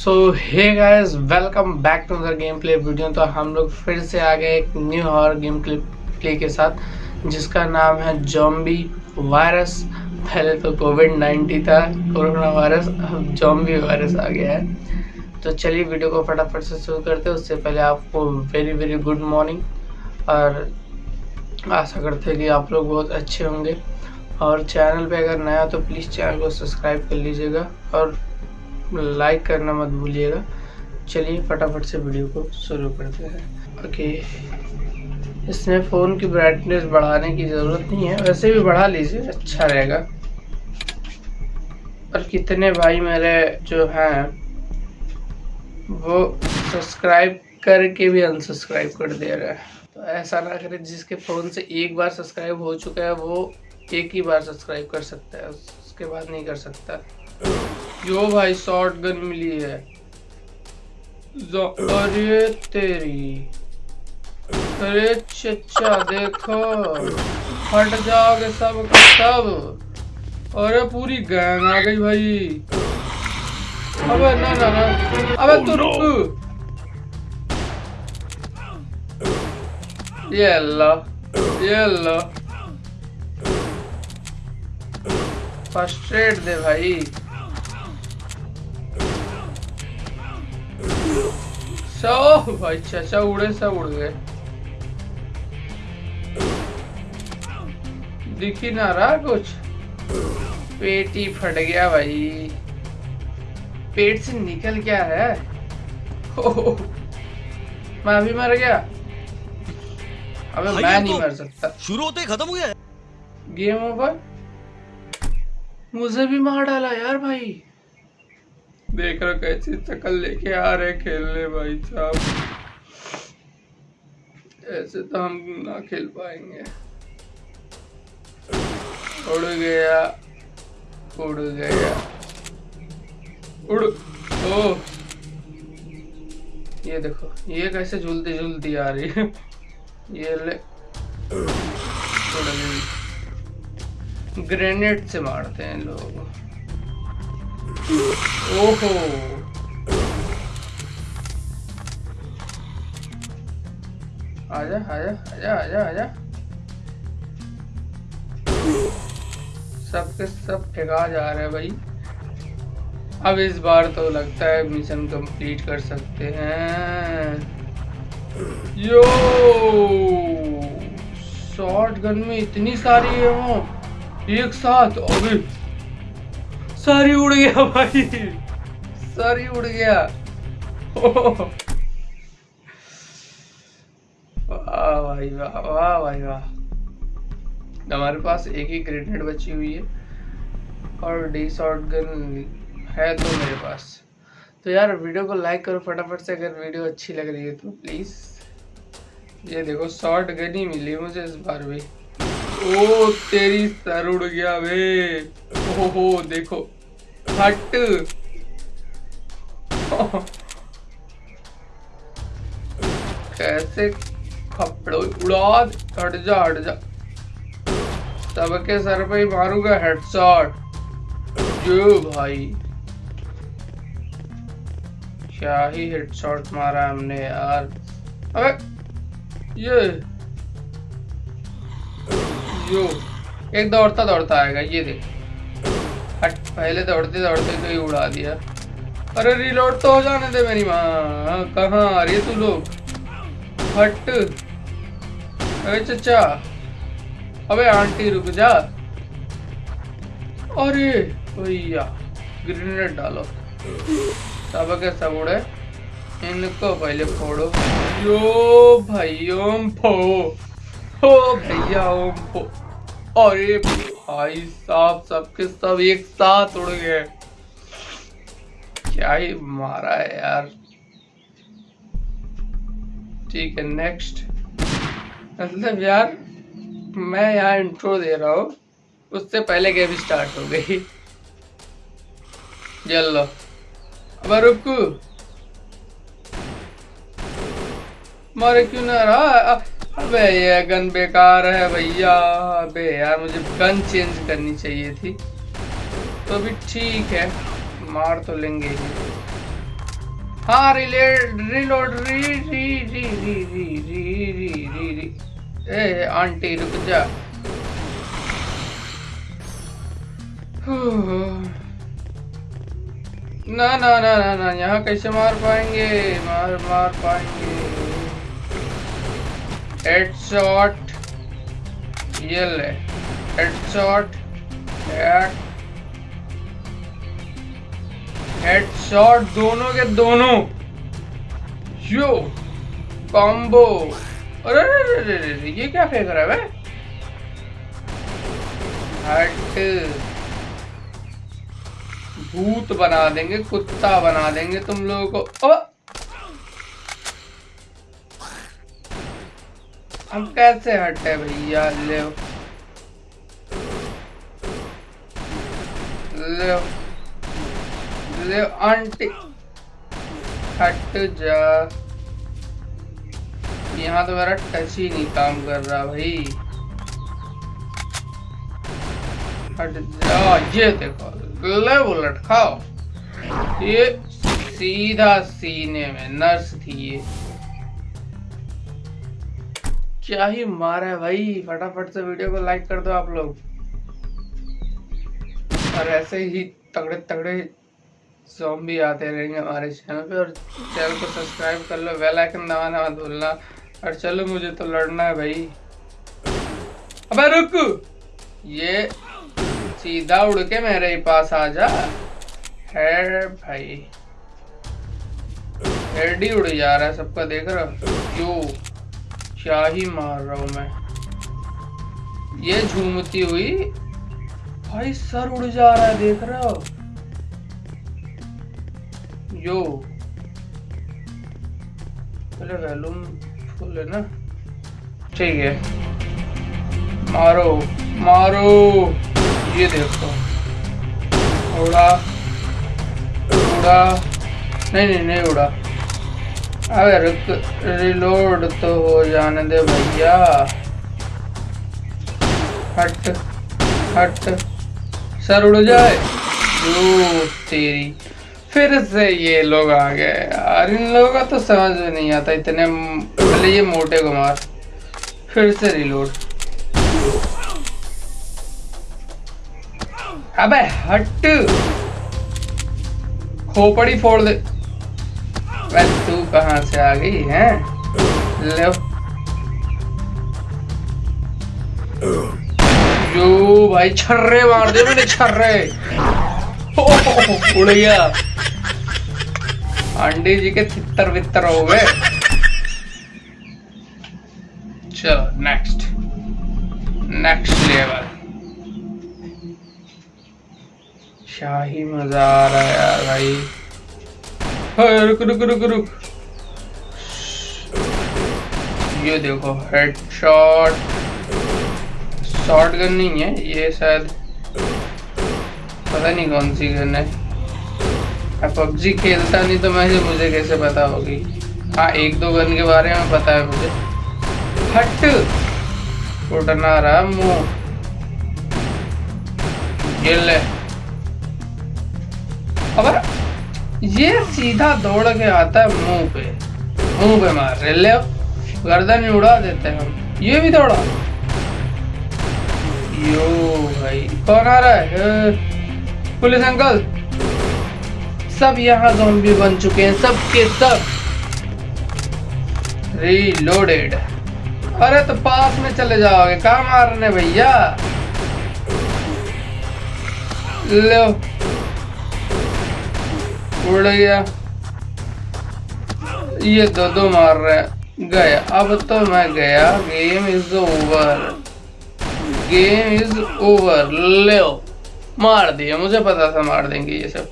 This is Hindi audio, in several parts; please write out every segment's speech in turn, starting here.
So hey guys welcome back to other game play video तो हम लोग फिर से आ गए एक न्यू हॉर गेम प्ले के साथ, जिसका नाम है जॉम्बी वायरस पहले तो कोविड 19 था कोरोना वायरस अब जॉम्बी वायरस आ गया है। तो चलिए वीडियो को फटाफट से शुरू करते हैं। उससे पहले आपको वेरी वेरी गुड मॉर्निंग और आशा करते हैं कि आप लोग बहुत अच्छे होंगे। और चैनल पे अगर नया तो प्लीज़ चैनल को सब्सक्राइब कर लीजिएगा। और लाइक करना मत भूलिएगा। चलिए फटाफट से वीडियो को शुरू करते हैं। ओके इसमें फ़ोन की ब्राइटनेस बढ़ाने की ज़रूरत नहीं है। वैसे भी बढ़ा लीजिए अच्छा रहेगा। और कितने भाई मेरे जो हैं, वो सब्सक्राइब करके भी अनसब्सक्राइब कर दे रहे हैं। तो ऐसा ना करें, जिसके फ़ोन से एक बार सब्सक्राइब हो चुका है, वो एक ही बार सब्सक्राइब कर सकता है। उसके बाद नहीं कर सकता। जो भाई शॉर्ट गन मिली है। अरे तेरी। अरे चचा देखो। फट जाओगे सब का सब। अरे पूरी गैंग आ गई भाई। अबे ना ना ना। अबे तू रुक। ये अल्लाह ये अल्लाह। फ़र्स्ट दे भाई। सब भाई चाचा उड़े सब उड़ गए। दिख ही ना रहा कुछ। पेट ही फट गया भाई। पेट से निकल क्या है? मैं भी मर गया। अबे मैं नहीं मर सकता। शुरू होते ही खत्म हो गया गेम ओवर? मुझे भी मार डाला यार भाई। देख रहा कैसी शक्ल लेके आ रहे खेलने भाई साहब। ऐसे तो हम ना खेल पाएँगे। उड़ गया उड़ गया। उड़, ओ। ये देखो, ये कैसे झूलती झूलती आ रही है। ये ले। ग्रेनेड से मारते हैं लोग। ओहो। आजा आजा आजा आजा आजा सबके सब ठेका जा रहे हैं भाई। अब इस बार तो लगता है मिशन कंप्लीट कर सकते हैं। यो शॉर्ट गन में इतनी सारी है वो। एक साथ, अभी सारी उड़ गया भाई। सारी उड़ गया। वाह भाई वाह वाह भाई वाह। हमारे पास एक ही ग्रेनेड बची हुई है और डी शॉर्ट गन है तो मेरे पास। तो यार वीडियो को लाइक करो फटाफट से, अगर वीडियो अच्छी लग रही है तो प्लीज़ ये देखो शॉर्ट गन ही मिली मुझे इस बार भी। ओ, तेरी सर उड़ गया वे ओहो देखो। हट। कैसे कपड़ो उड़ा, हट जा हट जा। सबके सर पे ही मारूँगा हेडशॉट जो भाई। क्या ही हेडशॉट मारा हमने यार। अबे, ये। यो। एक दौड़ता दौड़ता आएगा, ये देख। पहले दौड़ते दौड़ते तो ही उड़ा दिया। अरे रिलोड तो हो जाने दे मेरी माँ। कहाँ आ रही है तू लोग? हट। अरे चचा। अबे आंटी रुक जा। अरे, भैया ग्रेनेड डालो। सब सब उड़े। इनको पहले फोड़ो। यो भाई ओम फो ओ भैया, ओम फो अरे भाई साहब सबके सब एक साथ उड़ गए। क्या ही मारा है यार। ठीक है नेक्स्ट मतलब यार, मैं यहाँ इंट्रो दे रहा हूँ। उससे पहले गेम स्टार्ट हो गई। चलो अब रुक। मारे क्यों ना रहा? अबे, ये गन बेकार है भैया। अबे, यार, मुझे गन चेंज करनी चाहिए थी। तो भी ठीक है, मार तो लेंगे ही। हाँ रिले रिलोड री री री री री री री री री ए, आंटी, रुक जा। ना ना ना ना ना, यहाँ कैसे मार पाएँगे? मार मार पाएँगे। हेडशॉट ये ले हेडशॉट हेड हेडशॉट दोनों के दोनों. यो. कॉम्बो अरे अरे अरे अरे ये क्या फेंक रहा है हट भूत बना देंगे, कुत्ता बना देंगे तुम लोगों को। ओ! हम कैसे हटे भैया? ले ले आंटी। हट जा। यहाँ तो मेरा टच ही नहीं काम कर रहा भाई। हट जा। ये देखो ले बुलेट खाओ। ये सीधा सीने में नर्स थी ये। क्या ही मारा है भाई? फटाफट से वीडियो को लाइक कर दो आप लोग। और ऐसे ही तगड़े तगड़े भी आते रहेंगे हमारे चैनल पे। और चैनल को सब्सक्राइब कर लो बेल आइकन दबाना मत भूलना। और चलो, मुझे तो लड़ना है भाई। अबे रुक! ये सीधा उड़ के मेरे ही पास आ जा। है भाई। हेड ही उड़ जा रहा है सबका, देख रहा क्यों क्या ही मार रहा हूँ मैं। ये झूमती हुई, भाई सर उड़ जा रहा है, देख रहे हो? यो। पहले वैल्यूम फुल है ना। ठीक है। मारो मारो। ये देखो। उड़ा। उड़ा। नहीं नहीं नहीं उड़ा। अबे रुक रिलोड तो हो जाने दे भैया। हट हट। सर उड़ जाए। तेरी। फिर से ये लोग आ गए। यार, इन लोगों का तो समझ में नहीं आता, इतने पहले ये मोटे को मार। फिर से रिलोड अबे, हट। खोपड़ी फोड़ दे। तू कहाँ से आ गई, है? ले। जो भाई, छर्रे मार दे मैंने, छर्रे। उड़ गया आंडी जी के तितर वितर हो गए। चलो नेक्स्ट नेक्स्ट लेवल शाही मज़ा आ रहा है यार भाई। रुक रुक रुक रुक। ये देखो हेडशॉट शॉट गन नहीं है, ये शायद पता नहीं कौन सी गन है। अब पबजी खेलता नहीं तो मैं, मुझे कैसे पता होगी? हाँ एक दो गन के बारे में पता है मुझे। हट! उठना रहा मुँह। ले। अब ये सीधा दौड़ के आता है मुँह पे। मुँह पे मार रहे ले गर्दन उड़ा देते हैं हम। ये भी दौड़ा। यो भाई, कौन आ रहा है? पुलिस अंकल, सब यहाँ जोम्बी बन चुके हैं, सब के सब। रीलोडेड अरे तो पास में चले जाओगे, कहा मारने भैया? उड़ गया। ये दो दो मार रहे हैं। गया। अब तो मैं गया। Game is over game is over लो। मार दिया। मुझे पता था मार देंगे ये सब।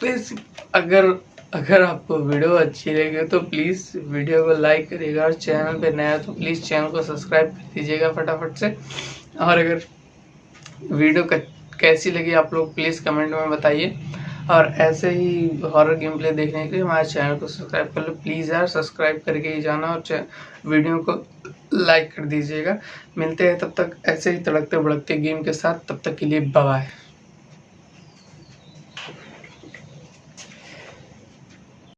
प्लीज़ अगर अगर आपको वीडियो अच्छी लगी तो प्लीज़ वीडियो को लाइक करिएगा और चैनल पे नया तो प्लीज़ चैनल को सब्सक्राइब कर दीजिएगा फटाफट से। और अगर वीडियो कैसी लगी आप लोग प्लीज़ कमेंट में बताइए। और ऐसे ही हॉरर गेम प्ले देखने के लिए हमारे चैनल को सब्सक्राइब कर लो। प्लीज़ यार सब्सक्राइब करके ही जाना और वीडियो को लाइक कर दीजिएगा। मिलते हैं तब तक ऐसे ही तड़कते भड़कते गेम के साथ। तब तक के लिए बाय